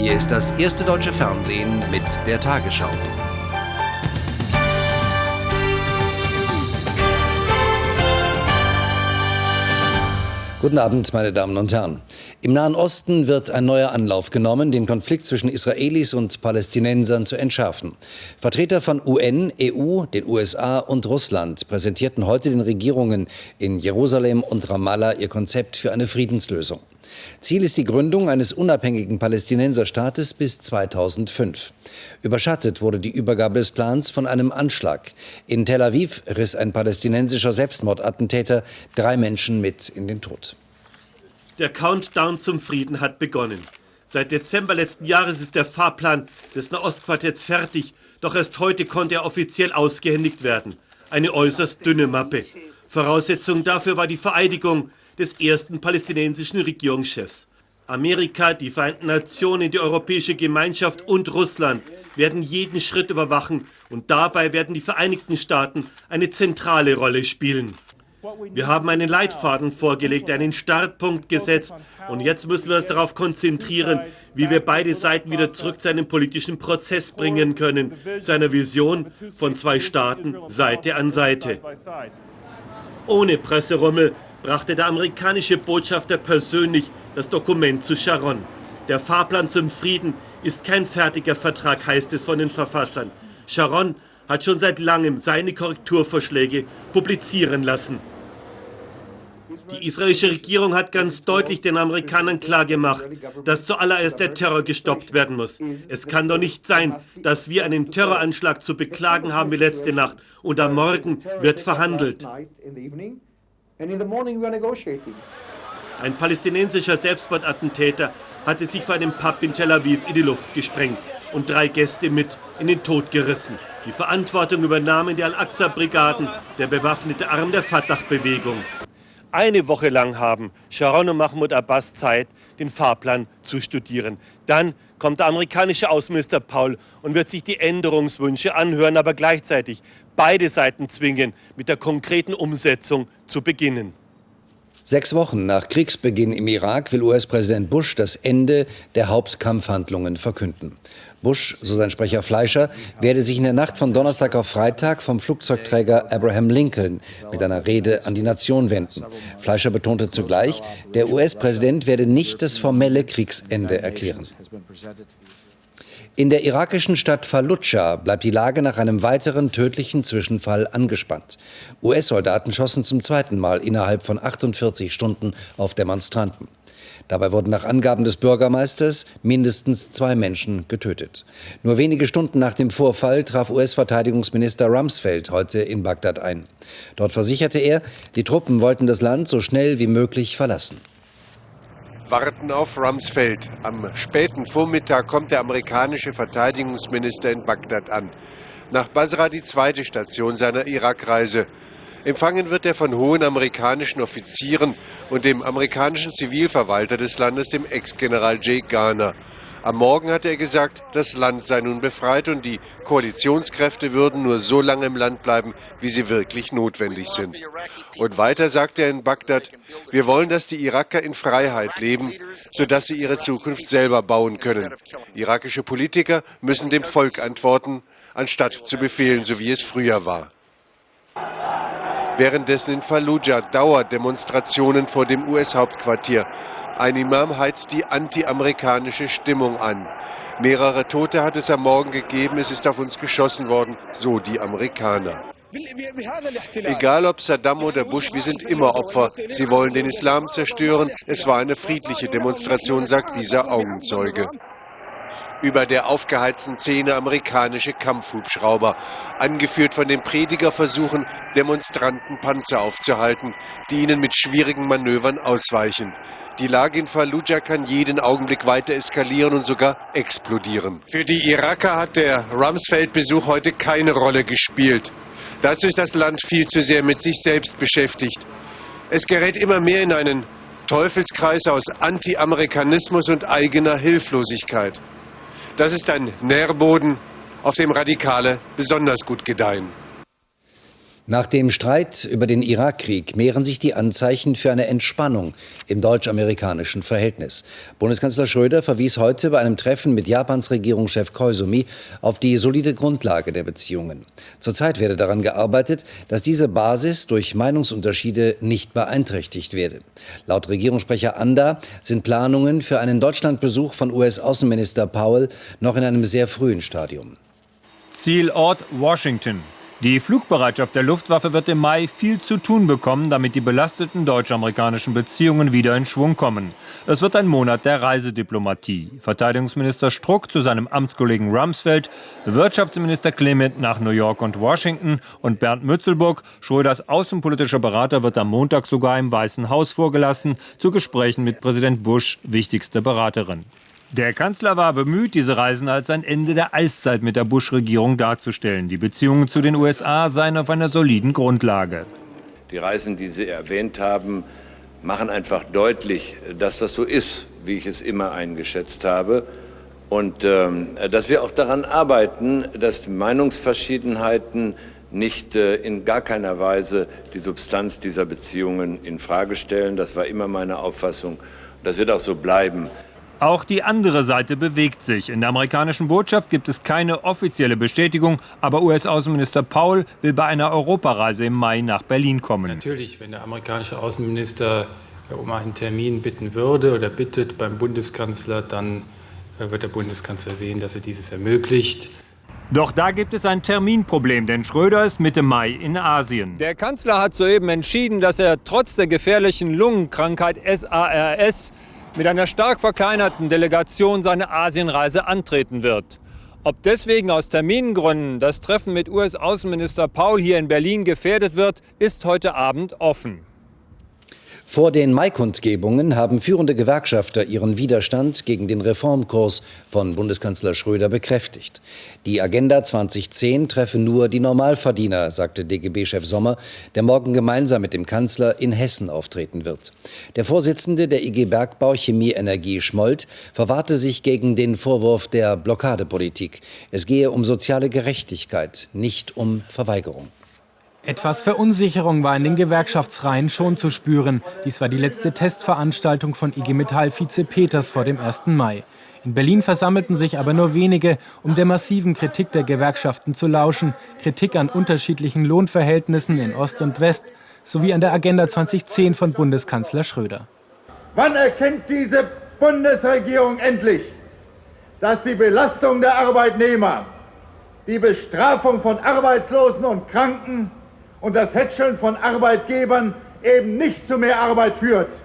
Hier ist das erste deutsche Fernsehen mit der Tagesschau. Guten Abend, meine Damen und Herren. Im Nahen Osten wird ein neuer Anlauf genommen, den Konflikt zwischen Israelis und Palästinensern zu entschärfen. Vertreter von UN, EU, den USA und Russland präsentierten heute den Regierungen in Jerusalem und Ramallah ihr Konzept für eine Friedenslösung. Ziel ist die Gründung eines unabhängigen Palästinenserstaates bis 2005. Überschattet wurde die Übergabe des Plans von einem Anschlag. In Tel Aviv riss ein palästinensischer Selbstmordattentäter drei Menschen mit in den Tod. Der Countdown zum Frieden hat begonnen. Seit Dezember letzten Jahres ist der Fahrplan des Nahostquartetts fertig, doch erst heute konnte er offiziell ausgehändigt werden. Eine äußerst dünne Mappe. Voraussetzung dafür war die Vereidigung des ersten palästinensischen Regierungschefs. Amerika, die Vereinten Nationen, die Europäische Gemeinschaft und Russland werden jeden Schritt überwachen und dabei werden die Vereinigten Staaten eine zentrale Rolle spielen. Wir haben einen Leitfaden vorgelegt, einen Startpunkt gesetzt und jetzt müssen wir uns darauf konzentrieren, wie wir beide Seiten wieder zurück zu einem politischen Prozess bringen können, zu einer Vision von zwei Staaten Seite an Seite. Ohne Presserummel brachte der amerikanische Botschafter persönlich das Dokument zu Sharon. Der Fahrplan zum Frieden ist kein fertiger Vertrag, heißt es von den Verfassern. Sharon hat schon seit langem seine Korrekturvorschläge publizieren lassen. Die israelische Regierung hat ganz deutlich den Amerikanern klargemacht, dass zuallererst der Terror gestoppt werden muss. Es kann doch nicht sein, dass wir einen Terroranschlag zu beklagen haben wie letzte Nacht und am Morgen wird verhandelt. Ein palästinensischer Selbstmordattentäter hatte sich vor einem Pub in Tel Aviv in die Luft gesprengt und drei Gäste mit in den Tod gerissen. Die Verantwortung übernahmen die Al-Aqsa-Brigaden, der bewaffnete Arm der Fatah-Bewegung. Eine Woche lang haben Sharon und Mahmoud Abbas Zeit, den Fahrplan zu studieren. Dann kommt der amerikanische Außenminister Paul und wird sich die Änderungswünsche anhören, aber gleichzeitig beide Seiten zwingen, mit der konkreten Umsetzung zu beginnen. Sechs Wochen nach Kriegsbeginn im Irak will US-Präsident Bush das Ende der Hauptkampfhandlungen verkünden. Bush, so sein Sprecher Fleischer, werde sich in der Nacht von Donnerstag auf Freitag vom Flugzeugträger Abraham Lincoln mit einer Rede an die Nation wenden. Fleischer betonte zugleich, der US-Präsident werde nicht das formelle Kriegsende erklären. In der irakischen Stadt Fallujah bleibt die Lage nach einem weiteren tödlichen Zwischenfall angespannt. US-Soldaten schossen zum zweiten Mal innerhalb von 48 Stunden auf Demonstranten. Dabei wurden nach Angaben des Bürgermeisters mindestens zwei Menschen getötet. Nur wenige Stunden nach dem Vorfall traf US-Verteidigungsminister Rumsfeld heute in Bagdad ein. Dort versicherte er, die Truppen wollten das Land so schnell wie möglich verlassen warten auf Rumsfeld. Am späten Vormittag kommt der amerikanische Verteidigungsminister in Bagdad an. Nach Basra die zweite Station seiner Irakreise. Empfangen wird er von hohen amerikanischen Offizieren und dem amerikanischen Zivilverwalter des Landes, dem Ex-General Jake Garner. Am Morgen hatte er gesagt, das Land sei nun befreit und die Koalitionskräfte würden nur so lange im Land bleiben, wie sie wirklich notwendig sind. Und weiter sagte er in Bagdad, wir wollen, dass die Iraker in Freiheit leben, sodass sie ihre Zukunft selber bauen können. Irakische Politiker müssen dem Volk antworten, anstatt zu befehlen, so wie es früher war. Währenddessen in Fallujah Dauerdemonstrationen vor dem US-Hauptquartier. Ein Imam heizt die anti-amerikanische Stimmung an. Mehrere Tote hat es am Morgen gegeben, es ist auf uns geschossen worden, so die Amerikaner. Egal ob Saddam oder Bush, wir sind immer Opfer. Sie wollen den Islam zerstören. Es war eine friedliche Demonstration, sagt dieser Augenzeuge. Über der aufgeheizten Szene amerikanische Kampfhubschrauber. Angeführt von den Prediger versuchen Demonstranten Panzer aufzuhalten, die ihnen mit schwierigen Manövern ausweichen. Die Lage in Fallujah kann jeden Augenblick weiter eskalieren und sogar explodieren. Für die Iraker hat der Rumsfeld-Besuch heute keine Rolle gespielt. Dazu ist das Land viel zu sehr mit sich selbst beschäftigt. Es gerät immer mehr in einen Teufelskreis aus Anti-Amerikanismus und eigener Hilflosigkeit. Das ist ein Nährboden, auf dem Radikale besonders gut gedeihen. Nach dem Streit über den Irakkrieg mehren sich die Anzeichen für eine Entspannung im deutsch-amerikanischen Verhältnis. Bundeskanzler Schröder verwies heute bei einem Treffen mit Japans Regierungschef Koizumi auf die solide Grundlage der Beziehungen. Zurzeit werde daran gearbeitet, dass diese Basis durch Meinungsunterschiede nicht beeinträchtigt werde. Laut Regierungssprecher Anda sind Planungen für einen Deutschlandbesuch von US-Außenminister Powell noch in einem sehr frühen Stadium. Zielort Washington. Die Flugbereitschaft der Luftwaffe wird im Mai viel zu tun bekommen, damit die belasteten deutsch-amerikanischen Beziehungen wieder in Schwung kommen. Es wird ein Monat der Reisediplomatie. Verteidigungsminister Struck zu seinem Amtskollegen Rumsfeld, Wirtschaftsminister Clement nach New York und Washington und Bernd Mützelburg, Schröders außenpolitischer Berater, wird am Montag sogar im Weißen Haus vorgelassen, zu Gesprächen mit Präsident Bush, wichtigste Beraterin. Der Kanzler war bemüht, diese Reisen als ein Ende der Eiszeit mit der Bush-Regierung darzustellen. Die Beziehungen zu den USA seien auf einer soliden Grundlage. Die Reisen, die Sie erwähnt haben, machen einfach deutlich, dass das so ist, wie ich es immer eingeschätzt habe. Und ähm, dass wir auch daran arbeiten, dass Meinungsverschiedenheiten nicht äh, in gar keiner Weise die Substanz dieser Beziehungen in Frage stellen. Das war immer meine Auffassung. Das wird auch so bleiben. Auch die andere Seite bewegt sich. In der amerikanischen Botschaft gibt es keine offizielle Bestätigung, aber US-Außenminister Paul will bei einer Europareise im Mai nach Berlin kommen. Natürlich, wenn der amerikanische Außenminister äh, um einen Termin bitten würde oder bittet beim Bundeskanzler, dann äh, wird der Bundeskanzler sehen, dass er dieses ermöglicht. Doch da gibt es ein Terminproblem, denn Schröder ist Mitte Mai in Asien. Der Kanzler hat soeben entschieden, dass er trotz der gefährlichen Lungenkrankheit SARS mit einer stark verkleinerten Delegation seine Asienreise antreten wird. Ob deswegen aus Termingründen das Treffen mit US-Außenminister Paul hier in Berlin gefährdet wird, ist heute Abend offen. Vor den Maikundgebungen haben führende Gewerkschafter ihren Widerstand gegen den Reformkurs von Bundeskanzler Schröder bekräftigt. Die Agenda 2010 treffe nur die Normalverdiener, sagte DGB-Chef Sommer, der morgen gemeinsam mit dem Kanzler in Hessen auftreten wird. Der Vorsitzende der IG Bergbau Chemie Energie Schmold verwahrte sich gegen den Vorwurf der Blockadepolitik. Es gehe um soziale Gerechtigkeit, nicht um Verweigerung. Etwas Verunsicherung war in den Gewerkschaftsreihen schon zu spüren. Dies war die letzte Testveranstaltung von IG Metall-Vize Peters vor dem 1. Mai. In Berlin versammelten sich aber nur wenige, um der massiven Kritik der Gewerkschaften zu lauschen. Kritik an unterschiedlichen Lohnverhältnissen in Ost und West sowie an der Agenda 2010 von Bundeskanzler Schröder. Wann erkennt diese Bundesregierung endlich, dass die Belastung der Arbeitnehmer, die Bestrafung von Arbeitslosen und Kranken und das Hätscheln von Arbeitgebern eben nicht zu mehr Arbeit führt.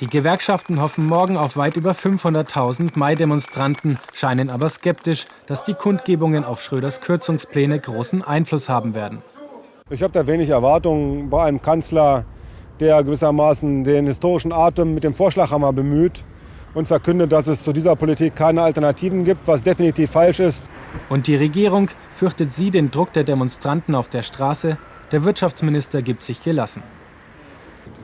Die Gewerkschaften hoffen morgen auf weit über 500.000 Mai-Demonstranten, scheinen aber skeptisch, dass die Kundgebungen auf Schröders Kürzungspläne großen Einfluss haben werden. Ich habe da wenig Erwartungen bei einem Kanzler, der gewissermaßen den historischen Atem mit dem Vorschlaghammer bemüht und verkündet, dass es zu dieser Politik keine Alternativen gibt, was definitiv falsch ist. Und die Regierung fürchtet sie den Druck der Demonstranten auf der Straße, der Wirtschaftsminister gibt sich gelassen.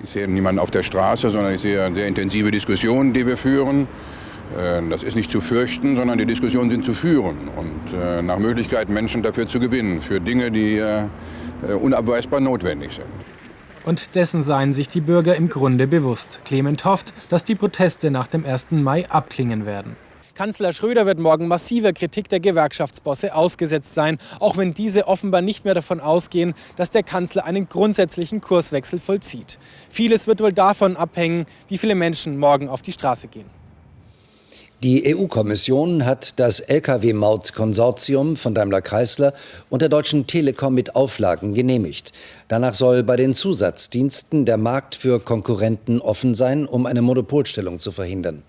Ich sehe niemanden auf der Straße, sondern ich sehe sehr intensive Diskussionen, die wir führen. Äh, das ist nicht zu fürchten, sondern die Diskussionen sind zu führen und äh, nach Möglichkeit Menschen dafür zu gewinnen, für Dinge, die äh, unabweisbar notwendig sind. Und dessen seien sich die Bürger im Grunde bewusst. Clement hofft, dass die Proteste nach dem 1. Mai abklingen werden. Kanzler Schröder wird morgen massiver Kritik der Gewerkschaftsbosse ausgesetzt sein, auch wenn diese offenbar nicht mehr davon ausgehen, dass der Kanzler einen grundsätzlichen Kurswechsel vollzieht. Vieles wird wohl davon abhängen, wie viele Menschen morgen auf die Straße gehen. Die EU-Kommission hat das Lkw-Maut-Konsortium von Daimler-Chrysler und der Deutschen Telekom mit Auflagen genehmigt. Danach soll bei den Zusatzdiensten der Markt für Konkurrenten offen sein, um eine Monopolstellung zu verhindern.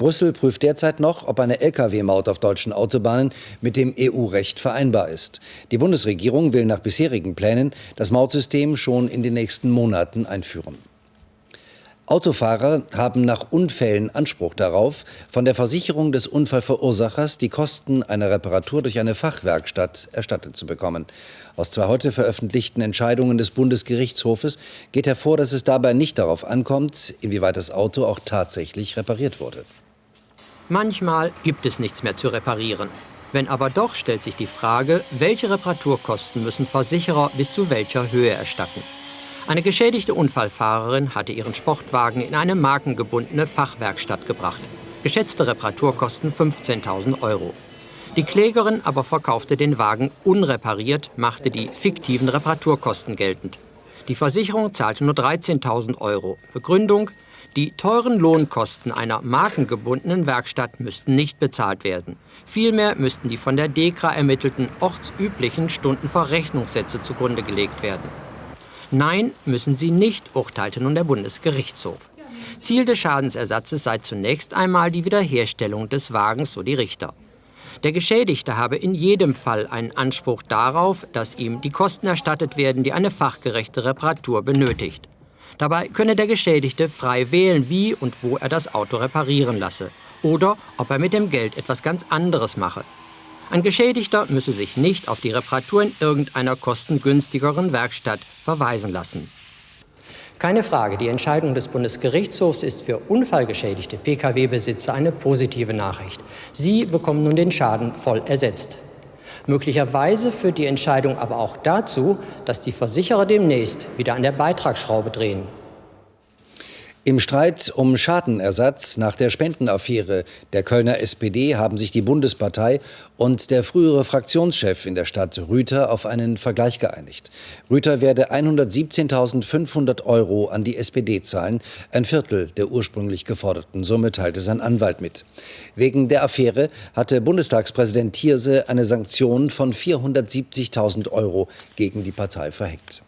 Brüssel prüft derzeit noch, ob eine Lkw-Maut auf deutschen Autobahnen mit dem EU-Recht vereinbar ist. Die Bundesregierung will nach bisherigen Plänen das Mautsystem schon in den nächsten Monaten einführen. Autofahrer haben nach Unfällen Anspruch darauf, von der Versicherung des Unfallverursachers die Kosten einer Reparatur durch eine Fachwerkstatt erstattet zu bekommen. Aus zwei heute veröffentlichten Entscheidungen des Bundesgerichtshofes geht hervor, dass es dabei nicht darauf ankommt, inwieweit das Auto auch tatsächlich repariert wurde. Manchmal gibt es nichts mehr zu reparieren. Wenn aber doch, stellt sich die Frage, welche Reparaturkosten müssen Versicherer bis zu welcher Höhe erstatten. Eine geschädigte Unfallfahrerin hatte ihren Sportwagen in eine markengebundene Fachwerkstatt gebracht. Geschätzte Reparaturkosten 15.000 Euro. Die Klägerin aber verkaufte den Wagen unrepariert, machte die fiktiven Reparaturkosten geltend. Die Versicherung zahlte nur 13.000 Euro. Begründung, die teuren Lohnkosten einer markengebundenen Werkstatt müssten nicht bezahlt werden. Vielmehr müssten die von der DEKRA ermittelten ortsüblichen Stundenverrechnungssätze zugrunde gelegt werden. Nein, müssen sie nicht, urteilte nun der Bundesgerichtshof. Ziel des Schadensersatzes sei zunächst einmal die Wiederherstellung des Wagens, so die Richter. Der Geschädigte habe in jedem Fall einen Anspruch darauf, dass ihm die Kosten erstattet werden, die eine fachgerechte Reparatur benötigt. Dabei könne der Geschädigte frei wählen, wie und wo er das Auto reparieren lasse oder ob er mit dem Geld etwas ganz anderes mache. Ein Geschädigter müsse sich nicht auf die Reparatur in irgendeiner kostengünstigeren Werkstatt verweisen lassen. Keine Frage, die Entscheidung des Bundesgerichtshofs ist für unfallgeschädigte Pkw-Besitzer eine positive Nachricht. Sie bekommen nun den Schaden voll ersetzt. Möglicherweise führt die Entscheidung aber auch dazu, dass die Versicherer demnächst wieder an der Beitragsschraube drehen. Im Streit um Schadenersatz nach der Spendenaffäre der Kölner SPD haben sich die Bundespartei und der frühere Fraktionschef in der Stadt Rüther auf einen Vergleich geeinigt. Rüther werde 117.500 Euro an die SPD zahlen, ein Viertel der ursprünglich geforderten Summe teilte sein Anwalt mit. Wegen der Affäre hatte Bundestagspräsident Thierse eine Sanktion von 470.000 Euro gegen die Partei verhängt.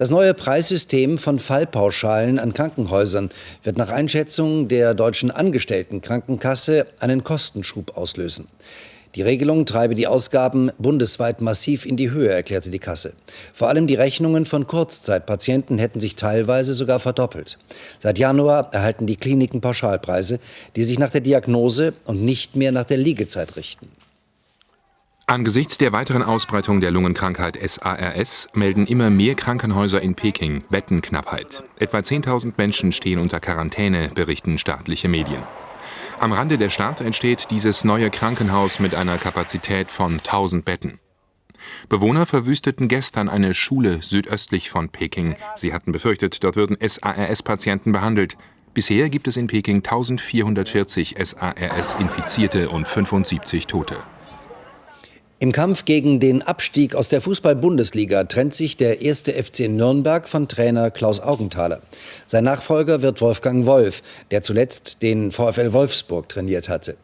Das neue Preissystem von Fallpauschalen an Krankenhäusern wird nach Einschätzung der deutschen Angestelltenkrankenkasse einen Kostenschub auslösen. Die Regelung treibe die Ausgaben bundesweit massiv in die Höhe, erklärte die Kasse. Vor allem die Rechnungen von Kurzzeitpatienten hätten sich teilweise sogar verdoppelt. Seit Januar erhalten die Kliniken Pauschalpreise, die sich nach der Diagnose und nicht mehr nach der Liegezeit richten. Angesichts der weiteren Ausbreitung der Lungenkrankheit SARS melden immer mehr Krankenhäuser in Peking Bettenknappheit. Etwa 10.000 Menschen stehen unter Quarantäne, berichten staatliche Medien. Am Rande der Stadt entsteht dieses neue Krankenhaus mit einer Kapazität von 1000 Betten. Bewohner verwüsteten gestern eine Schule südöstlich von Peking. Sie hatten befürchtet, dort würden SARS-Patienten behandelt. Bisher gibt es in Peking 1440 SARS-Infizierte und 75 Tote. Im Kampf gegen den Abstieg aus der Fußball-Bundesliga trennt sich der erste FC Nürnberg von Trainer Klaus Augenthaler. Sein Nachfolger wird Wolfgang Wolf, der zuletzt den VfL Wolfsburg trainiert hatte.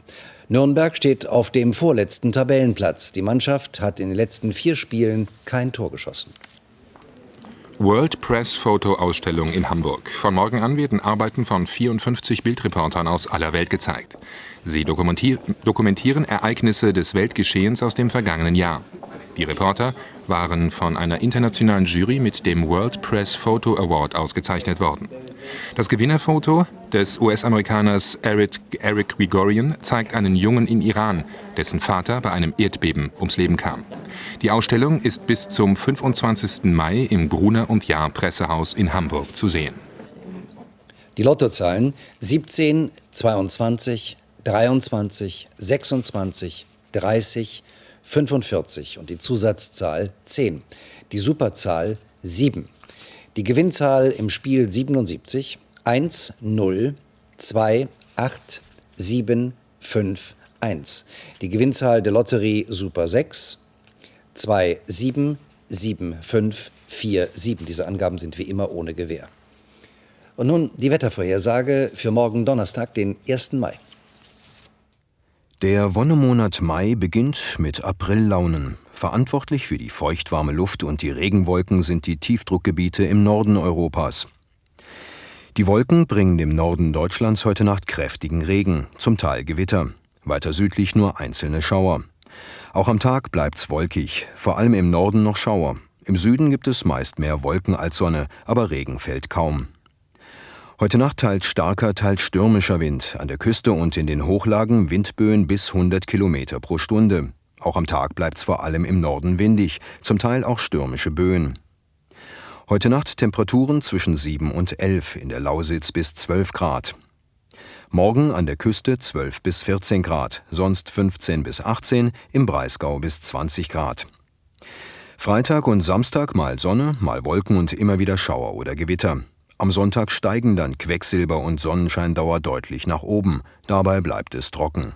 Nürnberg steht auf dem vorletzten Tabellenplatz. Die Mannschaft hat in den letzten vier Spielen kein Tor geschossen. World Press Photo Ausstellung in Hamburg. Von morgen an werden Arbeiten von 54 Bildreportern aus aller Welt gezeigt. Sie dokumentieren Ereignisse des Weltgeschehens aus dem vergangenen Jahr. Die Reporter waren von einer internationalen Jury mit dem World Press Photo Award ausgezeichnet worden. Das Gewinnerfoto des US-Amerikaners Eric, Eric Grigorian zeigt einen Jungen im Iran, dessen Vater bei einem Erdbeben ums Leben kam. Die Ausstellung ist bis zum 25. Mai im Gruner und Jahr Pressehaus in Hamburg zu sehen. Die Lottozahlen 17, 22, 23, 26, 30, 45 und die Zusatzzahl 10. Die Superzahl 7. Die Gewinnzahl im Spiel 77 1, 0, 2, 8, 7, 5, 1. Die Gewinnzahl der Lotterie Super 6 2, 7, 7, 5, 4, 7. Diese Angaben sind wie immer ohne Gewähr. Und nun die Wettervorhersage für morgen Donnerstag, den 1. Mai. Der Wonnemonat Mai beginnt mit Aprillaunen. Verantwortlich für die feuchtwarme Luft und die Regenwolken sind die Tiefdruckgebiete im Norden Europas. Die Wolken bringen im Norden Deutschlands heute Nacht kräftigen Regen, zum Teil Gewitter. Weiter südlich nur einzelne Schauer. Auch am Tag bleibt's wolkig, vor allem im Norden noch Schauer. Im Süden gibt es meist mehr Wolken als Sonne, aber Regen fällt kaum. Heute Nacht teils starker, teils stürmischer Wind, an der Küste und in den Hochlagen Windböen bis 100 Kilometer pro Stunde. Auch am Tag bleibt es vor allem im Norden windig, zum Teil auch stürmische Böen. Heute Nacht Temperaturen zwischen 7 und 11, in der Lausitz bis 12 Grad. Morgen an der Küste 12 bis 14 Grad, sonst 15 bis 18, im Breisgau bis 20 Grad. Freitag und Samstag mal Sonne, mal Wolken und immer wieder Schauer oder Gewitter. Am Sonntag steigen dann Quecksilber und Sonnenscheindauer deutlich nach oben. Dabei bleibt es trocken.